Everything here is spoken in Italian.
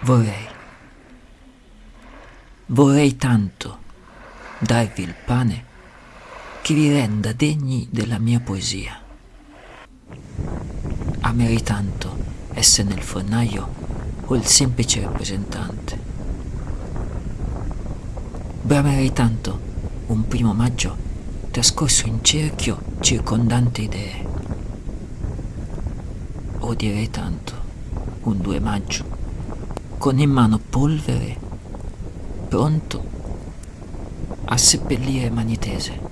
Vorrei, vorrei tanto darvi il pane che vi renda degni della mia poesia. Amerei tanto essere nel fornaio o il semplice rappresentante. Bramerei tanto un primo maggio trascorso in cerchio circondante idee. Odierei tanto un 2 maggio con in mano polvere, pronto a seppellire mani tese.